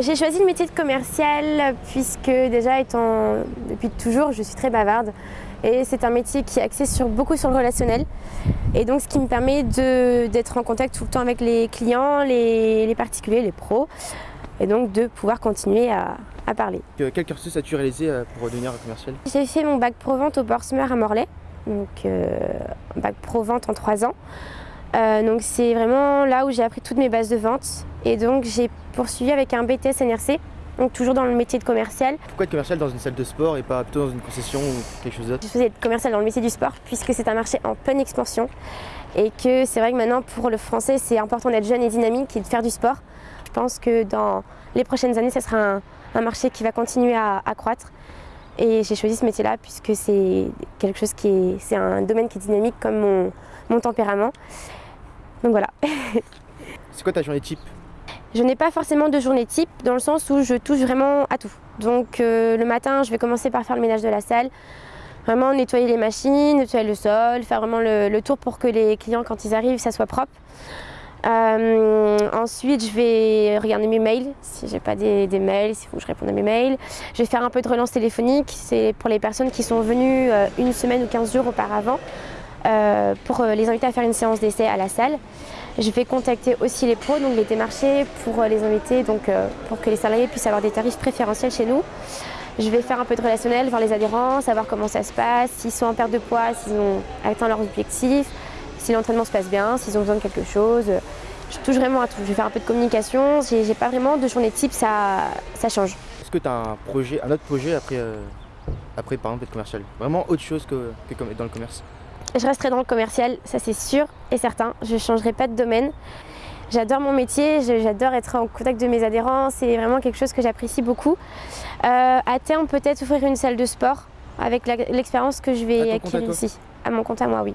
J'ai choisi le métier de commercial puisque déjà étant depuis toujours je suis très bavarde. Et c'est un métier qui est axé sur, beaucoup sur le relationnel. Et donc ce qui me permet d'être en contact tout le temps avec les clients, les, particuliers, les pros. Et donc de pouvoir continuer à, parler. Quel cursus as-tu réalisé euh, pour devenir commercial? J'ai fait mon bac pro-vente au Borsmer à Morlaix, donc euh, bac pro-vente en trois ans. Euh, donc c'est vraiment là où j'ai appris toutes mes bases de vente et donc j'ai poursuivi avec un BTS NRC, donc toujours dans le métier de commercial. Pourquoi être commercial dans une salle de sport et pas plutôt dans une concession ou quelque chose d'autre? Je faisais être commercial dans le métier du sport puisque c'est un marché en pleine expansion et que c'est vrai que maintenant pour le français c'est important d'être jeune et dynamique et de faire du sport. Je pense que dans les prochaines années ce sera un, marché qui va continuer à, croître et j'ai choisi ce métier-là puisque c'est quelque chose qui est, c'est un domaine qui est dynamique comme mon, mon tempérament. Donc voilà. c'est quoi ta journée type? Je n'ai pas forcément de journée type dans le sens où je touche vraiment à tout. Donc euh, le matin, je vais commencer par faire le ménage de la salle, vraiment nettoyer les machines, nettoyer le sol, faire vraiment le, tour pour que les clients, quand ils arrivent, ça soit propre. Euh, ensuite, je vais regarder mes mails, si j'ai pas des, mails, s'il faut que je réponde à mes mails. Je vais faire un peu de relance téléphonique, c'est pour les personnes qui sont venues euh, une semaine ou 15 jours auparavant, pour les inviter à faire une séance d'essai à la salle. Je vais contacter aussi les pros, donc les démarchés, pour euh, les inviter, donc, euh, pour que les salariés puissent avoir des tarifs préférentiels chez nous. Je vais faire un peu de relationnel, voir les adhérents, savoir comment ça se passe, s'ils sont en perte de poids, s'ils ont atteint leurs objectifs, si l'entraînement se passe bien, s'ils ont besoin de quelque chose. Je touche vraiment à tout. Je vais faire un peu de communication. J'ai pas vraiment de journée type, ça, change. Est-ce que tu as un, projet, un autre projet après, euh, après par exemple être commercial? Vraiment autre chose que dans le commerce? Je resterai dans le commercial, ça c'est sûr et certain. Je ne changerai pas de domaine. J'adore mon métier, j'adore être en contact de mes adhérents, c'est vraiment quelque chose que j'apprécie beaucoup. Euh, à terme, peut-être ouvrir une salle de sport avec l'expérience que je vais acquérir ici. À mon compte à moi, oui.